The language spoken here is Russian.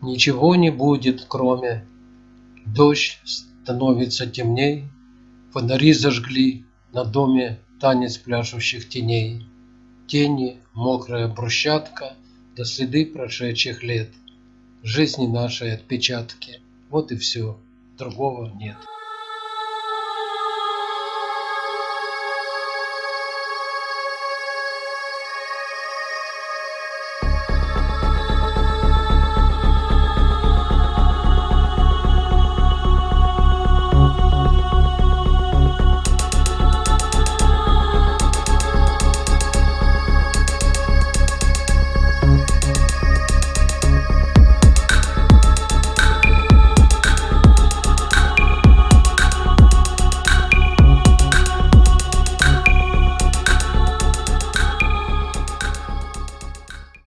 Ничего не будет, кроме Дождь становится темней, Фонари зажгли на доме Танец пляшущих теней. Тени, мокрая брусчатка, Да следы прошедших лет, Жизни нашей отпечатки. Вот и все, другого нет.